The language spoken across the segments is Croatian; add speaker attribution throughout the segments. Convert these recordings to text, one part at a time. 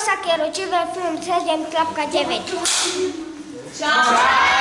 Speaker 1: Rosa Kieruciwe Film 7 Klapka 9. Ciao!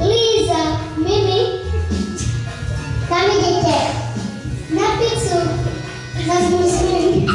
Speaker 2: Liza, Mimi, kami djete. Na pizzu, nas muslim.